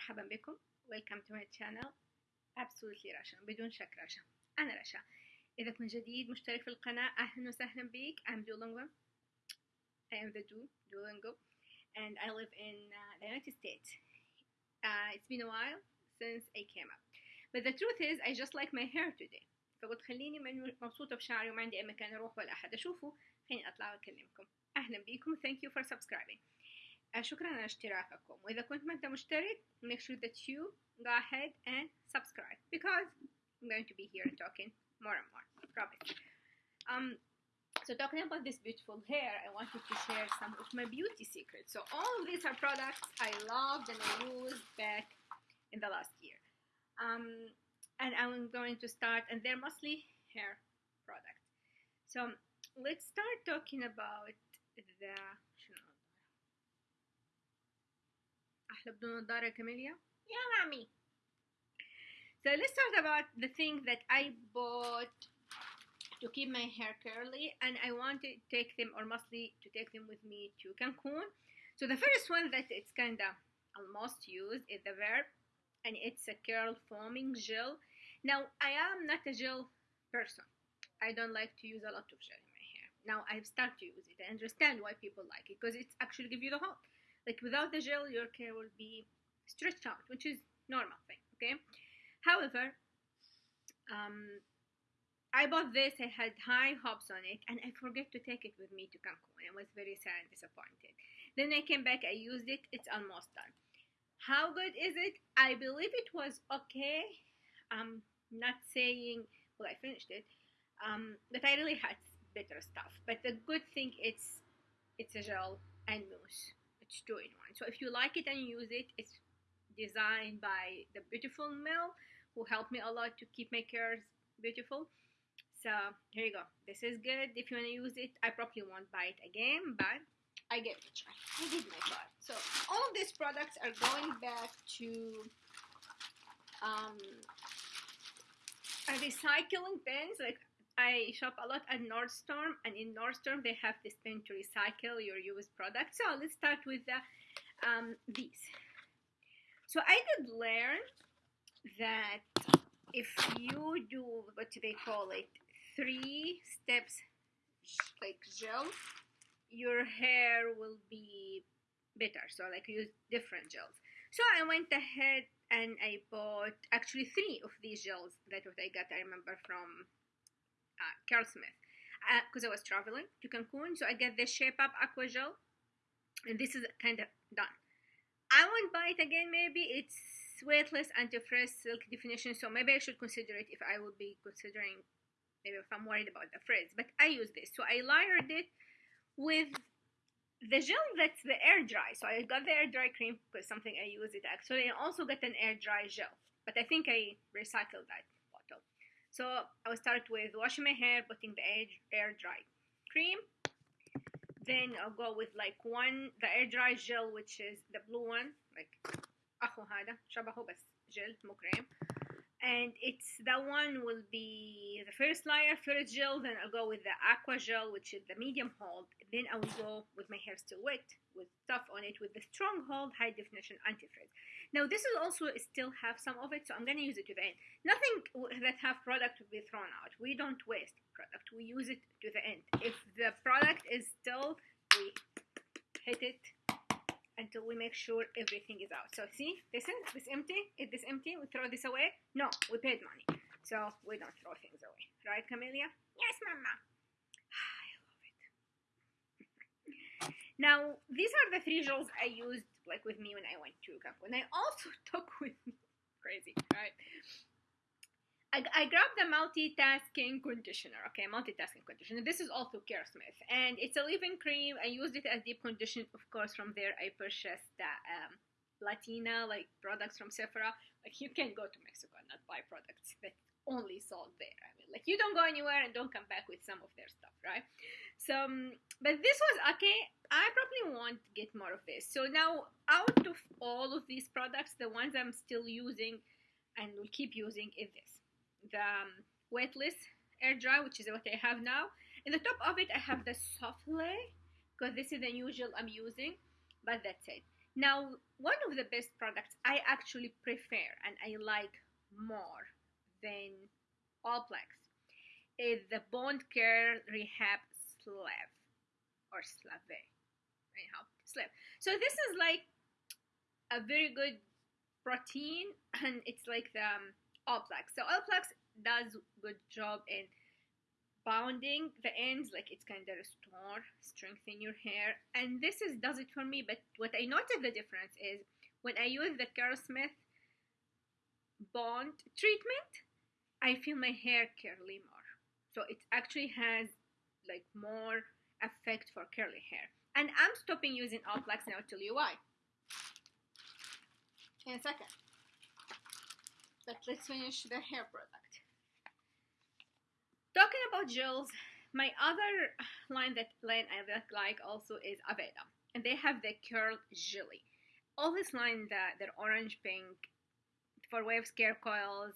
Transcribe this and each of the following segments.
مرحبا بكم. ويلكم تو ماي شانل ابسولوتلي رشا. بدون شك رشا. أنا رشا. إذا كنت جديد مشترك في القناة أهلا وسهلا بك. ام دولونغو اي ام ذا دو دولونغو اند اي ليف ان ذا يونايتد ستيت اتس بين ا وايل سينس اي كام اب بس ذا تروث از اي جاست لايك ماي هير توداي فقلت خليني مبسوطة بشعري وما عندي أي مكان أروح ولا أحد أشوفه. خليني أطلع وأكلمكم. أهلا بكم. ثانك يو فور سبسكرايبينج شكرا على اشتراككم وإذا كنت ما أنت مشترك make sure that you go ahead and subscribe because I'm going to be here talking more and more promise um so talking about this beautiful hair I wanted to share some of my beauty secrets so all of these are products I loved and I used back in the last year um and I'm going to start and they're mostly hair products so let's start talking about the أحلى بدون نظارة كاميليا يا مامي So let's talk about the thing that I bought to keep my hair curly and I want to take them or mostly to take them with me to Cancun. So the first one that it's kinda almost used is the Verb and it's a curl foaming gel. Now I am not a gel person. I don't like to use a lot of gel in my hair. Now I've started to use it. I understand why people like it because it's actually give you the hold. Like without the gel your hair will be stretched out, which is normal thing, okay? However, um, I bought this, I had high hopes on it, and I forget to take it with me to Cancun. I was very sad and disappointed. Then I came back, I used it, it's almost done. How good is it? I believe it was okay. I'm not saying, well, I finished it, um, but I really had better stuff. But the good thing it's it's a gel and mousse. It's two in one. So if you like it and use it, it's designed by the beautiful Mel who helped me a lot to keep my curls beautiful. So here you go. This is good. If you want to use it, I probably won't buy it again, but I gave it a try. I did my part. So all of these products are going back to um, recycling bins. Like I shop a lot at Nordstrom, and in Nordstrom they have this bin to recycle your used products. So let's start with the, um, these. So I did learn that if you do what they call it three steps like gel your hair will be better so like use different gels so i went ahead and i bought actually three of these gels that what i got i remember from uh, Curlsmith. Because uh, I was traveling to Cancun so I get the shape up aqua gel and this is kind of done. I won't buy it again maybe. It's weightless anti-frizz silk definition so maybe I should consider it if I will be considering maybe if I'm worried about the frizz. But I use this. So I layered it with the gel that's the air dry. So I got the air dry cream because something I use it actually. And also got an air dry gel but I think I recycled that so I will start with washing my hair putting the air, air dry cream then I'll go with like one the air dry gel which is the blue one like اخو هذا شبهه بس جل مو كريم and it's that one will be the first layer first gel then I'll go with the aqua gel which is the medium hold. Then I will go with my hair still wet with stuff on it with the strong hold high definition anti-frizz now this will also still have some of it so I'm gonna use it to the end. Nothing that have product will be thrown out. We don't waste product. We use it to the end. If the product is still we hit it until we make sure everything is out. So see, this is this empty. Is this empty? We throw this away? No, we paid money, so we don't throw things away, right, Camelia? Yes, Mama. I love it. now these are the three gels I used like with me when I went to Cancun. I also took with me crazy, right? I, grabbed the multitasking conditioner. Okay, multitasking conditioner. This is also Smith, and it's a leave-in cream. I used it as deep condition, of course. From there, I purchased the um, Latina like products from Sephora. Like you can go to Mexico and not buy products that only sold there. I mean, like you don't go anywhere and don't come back with some of their stuff, right? So, um, but this was okay. I probably won't get more of this. So now, out of all of these products, the ones I'm still using and will keep using is this the um, weightless air dry which is what I have now in the top of it I have the souffle because this is the usual I'm using but that's it Now, one of the best products I actually prefer and I like more than Olaplex is the Bond Curl Rehab Slave or Slave. Anyhow, Slave. So this is like a very good protein and it's like the um, Olaplex. So Olaplex does good job in bounding the ends like it's kind of restore strengthen your hair. And this is does it for me but what i noticed the difference is when i use the Curlsmith bond treatment i feel my hair curly more. So it actually has like more effect for curly hair. And i'm stopping using Olaplex now I'll tell you why. In a second let's finish the hair product Talking about gels, my other line that line I like also is Aveda, and they have the curl jelly. All this line that they're orange pink for waves, care coils,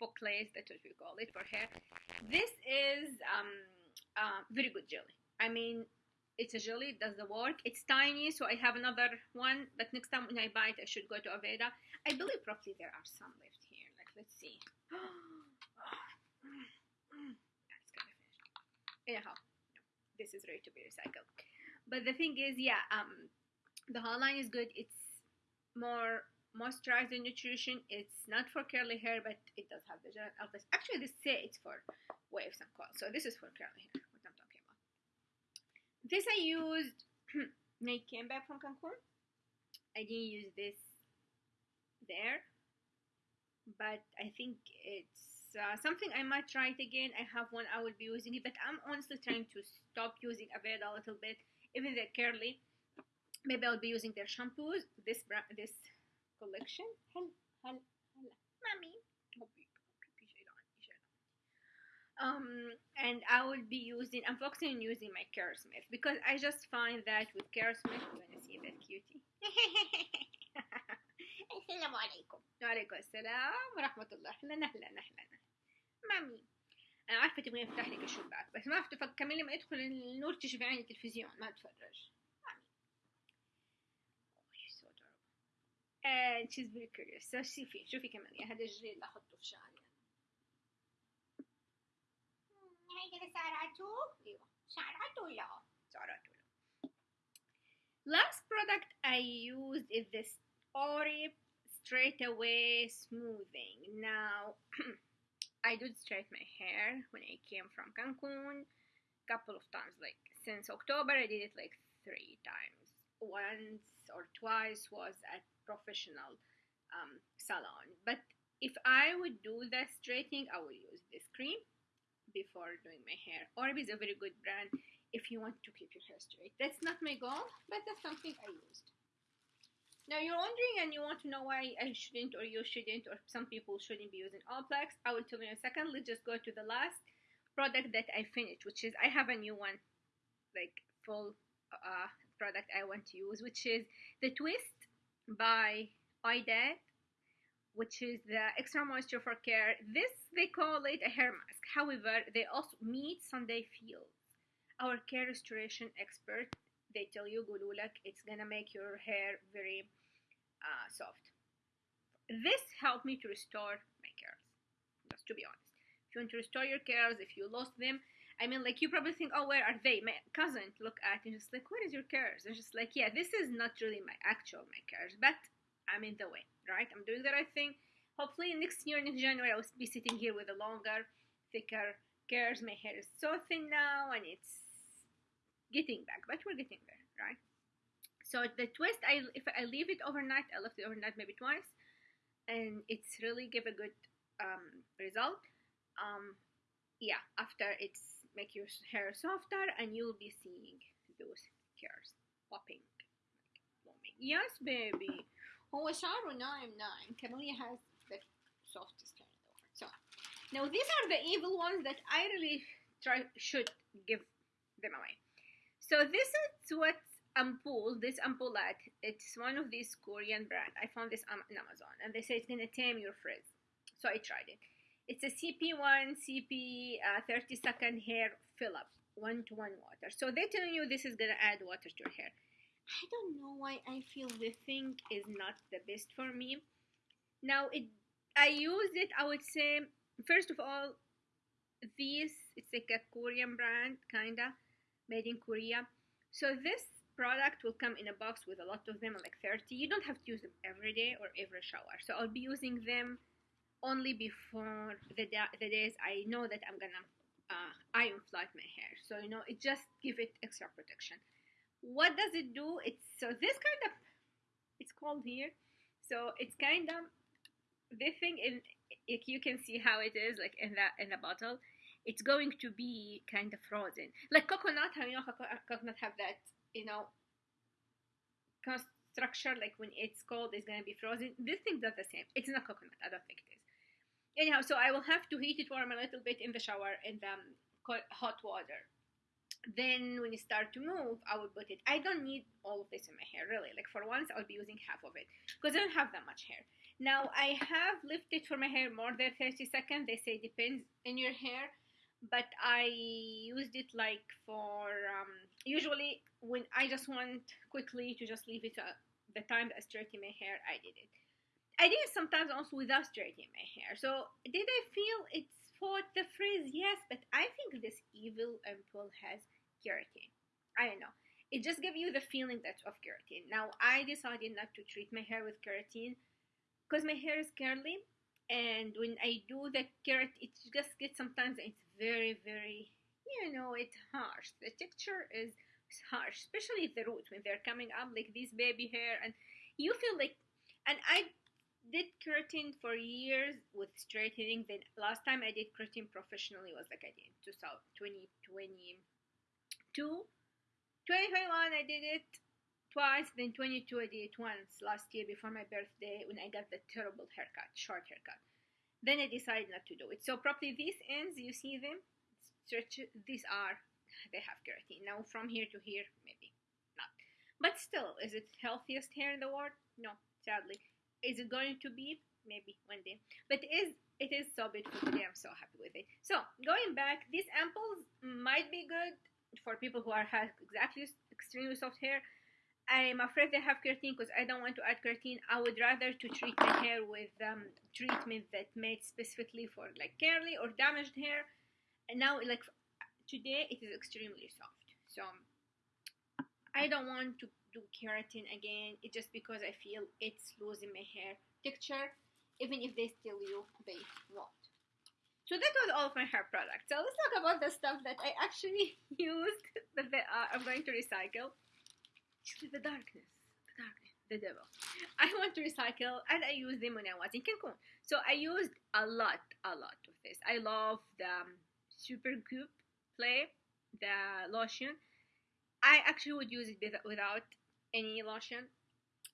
bouclés, that's what we call it for hair. This is um, uh, very good jelly. I mean, it's a jelly, it does the work. It's tiny, so I have another one, but next time when I buy it, I should go to Aveda. I believe probably there are some left let's see. anyhow this is ready to be recycled. But the thing is yeah um the whole line is good. It's more moisturized and nutrition. It's not for curly hair but it does have the gel actually this say it's for waves and coils. So this is for curly hair what i'm talking about. This i used when i came back from cancun. I didn't use this there but i think it's uh, something I might try it again. I have one I will be using it, but I'm honestly trying to stop using Aveda a little bit, even they're curly. Maybe I'll be using their shampoos. This this collection. Hello, mommy. Um, and I will be using. I'm focusing on using my Curlsmith because I just find that with Curlsmith, you wanna see that cutie? السلام عليكم. وعليكم السلام ورحمة الله. أهلا أهلا أهلا. مامي أنا عارفة تبغين أفتح لك الشباك بس ما أفتح كمان لما يدخل النور تشوفي عيني التلفزيون ما أتفرج مامي. Oh, she's so adorable. And she's very curious. So شوفي شوفي كمان يا هذا الجري اللي أحطه في شعري. هيدا سعراته؟ أيوة. سعراته لا سعراته لا last product I used is this Orip straight away smoothing. Now, I did straight my hair when I came from Cancun. Couple of times like since October I did it like three times. Once or twice was at professional um, salon. But if I would do the straightening I would use this cream before doing my hair. Oribe is a very good brand if you want to keep your hair straight. That's not my goal but that's something I used now you're wondering and you want to know why I shouldn't or you shouldn't or some people shouldn't be using Olaplex. I will tell you in a second. Let's just go to the last product that I finished, which is I have a new one, like full uh, product I want to use, which is the Twist by Ouidad, which is the extra moisture for care. This they call it a hair mask. However, they also meet Sunday Fields, our care restoration expert. They tell you, Gululak, it's gonna make your hair very uh, soft. This helped me to restore my curls, just to be honest. If you want to restore your curls, if you lost them, I mean, like, you probably think, oh, where are they? My cousin look at and just like, where is your curls? And just like, yeah, this is not really my actual my curls, but I'm in the way, right? I'm doing the right thing. Hopefully, next year, next January, I'll be sitting here with a longer, thicker curls. My hair is so thin now, and it's getting back, but we're getting there, right? So the twist, I if I leave it overnight, I left it overnight maybe twice, and it's really give a good um, result. Um, yeah, after it's make your hair softer, and you'll be seeing those hairs popping, like blooming. Yes, baby. هو شعره ناعم ناعم. Camellia has the softest hair though. So now these are the evil ones that I really try should give them away. So this is what ampoule, this ampoulet, it's one of these Korean brand. I found this on Amazon, and they say it's gonna tame your frizz. So I tried it. It's a CP1 CP uh, 30 second hair fill up, one to one water. So they're telling you this is gonna add water to your hair. I don't know why I feel the thing is not the best for me. Now it I used it I would say first of all this it's like a Korean brand kinda made in Korea. So this product will come in a box with a lot of them like 30 you don't have to use them every day or every shower. So I'll be using them only before the, da- the days I know that I'm gonna uh, iron flat my hair. So you know it just give it extra protection. What does it do? It's so this kind of it's called here. So it's kind of this thing in if you can see how it is like in that in the bottle. It's going to be kind of frozen. Like coconut how you know coconut have that you know structure like when it's cold it's going to be frozen. This thing does the same. It's not coconut. I don't think it is. Anyhow so i will have to heat it warm a little bit in the shower in the um, hot water. Then when you start to move i will put it i don't need all of this in my hair really. Like for once i'll be using half of it because i don't have that much hair. Now i have lifted for my hair more than 30 seconds. They say depends in your hair but i used it like for um, usually when i just want quickly to just leave it uh, the time that i straighten my hair i did it i did it sometimes also without straightening my hair so did i feel it's for the frizz, yes, but I think this evil ampoule has keratin. I don't know. It just gives you the feeling that of keratin. Now I decided not to treat my hair with keratin because my hair is curly, and when I do the keratin, it just gets sometimes it's very very you know it's harsh. The texture is harsh, especially the roots when they're coming up like this baby hair, and you feel like. And I did keratin for years with straightening. Then last time I did keratin professionally was like I did 2022. 2021 I did it twice. Then 22 I did it once last year before my birthday when I got the terrible haircut, short haircut. Then I decided not to do it. So probably these ends, you see them, stretch. These are they have keratin. Now from here to here, maybe not. But still, is it healthiest hair in the world? No, sadly. Is it going to be? Maybe one day. But is it is so beautiful today. I'm so happy with it. So going back, these ampoules might be good for people who are have exactly extremely soft hair. I'm afraid they have keratin because I don't want to add keratin. I would rather to treat my hair with um, treatment that made specifically for like curly or damaged hair. And now, like today, it is extremely soft. So I don't want to do keratin again it's just because I feel it's losing my hair texture even if they still you they won't. So that was all of my hair products. So let's talk about the stuff that I actually used that are, I'm going to recycle. The darkness the darkness the devil. I want to recycle and I used them when I was in Cancun. So I used a lot a lot of this. I love the um, Supergoop the lotion I actually would use it without any lotion.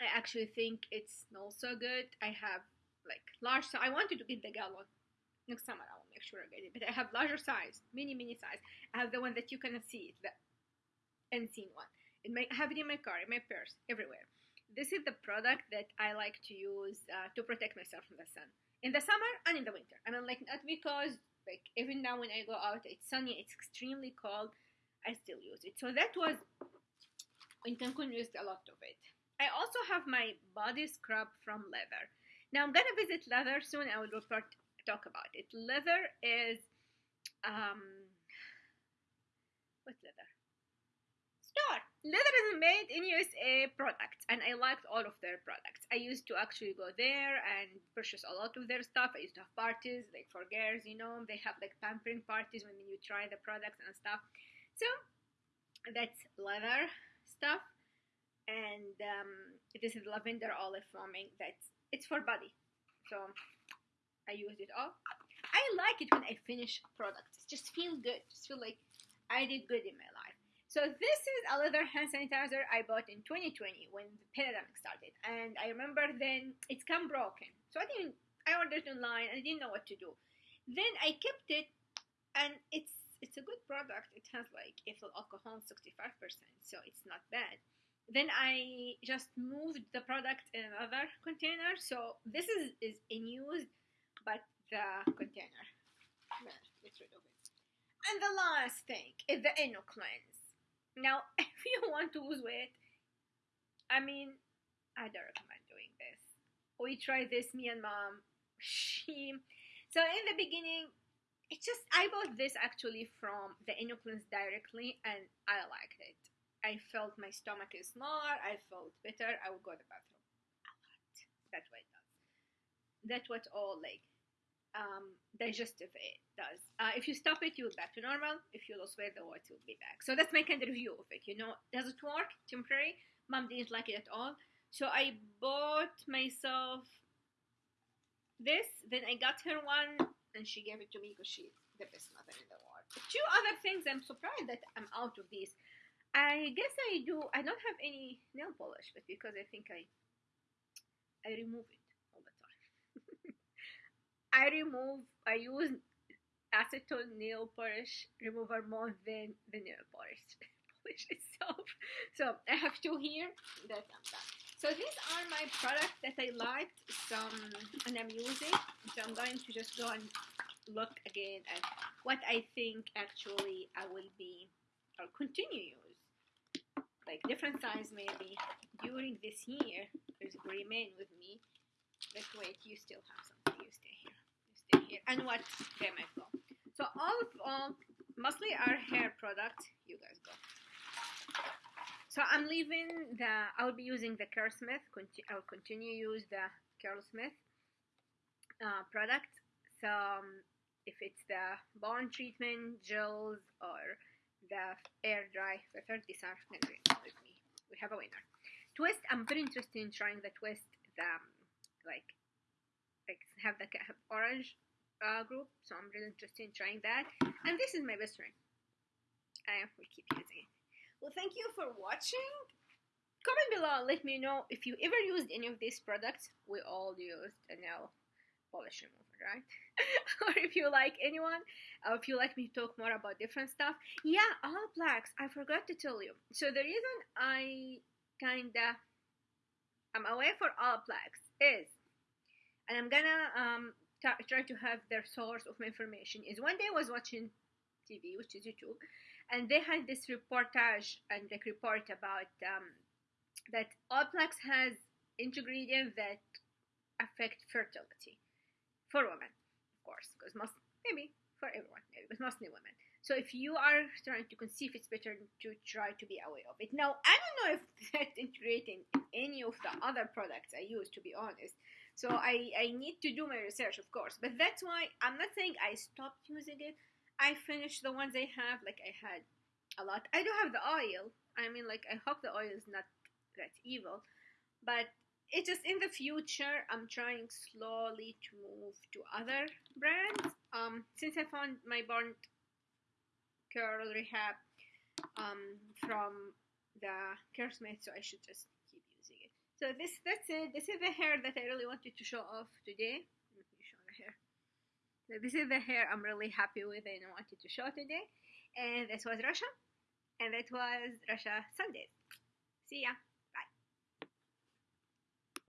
I actually think it smells so good. I have like large. So I wanted to get the gallon next summer. I will make sure I get it. But I have larger size, mini mini size. I have the one that you cannot see, the unseen one. It may, have it in my car, in my purse, everywhere. This is the product that I like to use uh, to protect myself from the sun in the summer and in the winter. I mean, like not because like even now when I go out, it's sunny, it's extremely cold. I still use it. So that was in Cancun used a lot of it. I also have my body scrub from Leather. Now I'm gonna visit Leather soon. I will report talk about it. Leather is um what leather? Star. Leather is made in USA products, and I liked all of their products. I used to actually go there and purchase a lot of their stuff. I used to have parties like for girls, you know, they have like pampering parties when you try the products and stuff. So that's leather stuff. And um, this is lavender olive foaming that's it's for body. So I use it all. I like it when I finish products. Just feel good. Just feel like I did good in my life so this is a leather hand sanitizer I bought in 2020 when the pandemic started and I remember then it's come broken so I didn't I ordered online and I didn't know what to do then I kept it and it's it's a good product. It has like ethyl alcohol 65%, so it's not bad. Then I just moved the product in another container. So this is, is in use, but the container. Rid of it. And the last thing is the Inno Cleanse. Now, if you want to lose weight, I mean, I don't recommend doing this. We tried this, me and mom. She, so in the beginning, it just I bought this actually from the Inno Cleanse directly, and I liked it. I felt my stomach is smaller. I felt better. I would go to the bathroom a lot. That's what it does. That's what all like um, digestive it does. Uh, if you stop it, you'll back to normal. If you lose weight, the weight will be back. So that's my kind of review of it. You know, does it work? Temporary. Mom didn't like it at all. So I bought myself this. Then I got her one, and she gave it to me because she's the best mother in the world. Two other things. I'm surprised that I'm out of these. I guess I do. I don't have any nail polish, but because I think I I remove it I remove, I use acetone nail polish remover more than the nail polish, polish itself. So I have two here that I'm done. So these are my products that I liked some and I'm using. So I'm going to just go and look again at what I think actually I will be or continue use. Like different size maybe during this year is remain with me. Wait, you still have something, you stay here here and what they might go. So all of all, mostly our hair products. You guys go. So I'm leaving the. I'll be using the Curlsmith. Conti- I'll continue use the Curlsmith uh, product. So um, if it's the bond treatment gels or the air dry these are with me. We have a winner. Twist. I'm very interested in trying the twist. The um, like like have the have orange uh, group, so I'm really interested in trying that. And this is my best friend. I will keep using it. Well, thank you for watching. Comment below, let me know if you ever used any of these products. We all used a nail polish remover, right? or if you like anyone, or if you like me to talk more about different stuff. Yeah, Olaplex, I forgot to tell you. So the reason I kinda I'm away for Olaplex is, and I'm gonna um, try to have their source of information is one day I was watching TV, which is YouTube, and they had this reportage and like report about um, that Olaplex has ingredients that affect fertility for women, of course, because most maybe for everyone, maybe, but mostly women. So if you are trying to conceive, it's better to try to be aware of it. Now, I don't know if that's integrating in any of the other products I use, to be honest. So I, I need to do my research, of course. But that's why I'm not saying I stopped using it. I finished the ones I have. Like I had a lot. I do have the oil. I mean, like I hope the oil is not that evil. But it's just in the future, I'm trying slowly to move to other brands. Um, since I found my Bond Curl Rehab um, from the Curlsmith, so I should just so this that's it. This is the hair that I really wanted to show off today. Let me show the hair. So this is the hair I'm really happy with and I wanted to show today. And this was Rasha. And that was Rasha Sundays. See ya.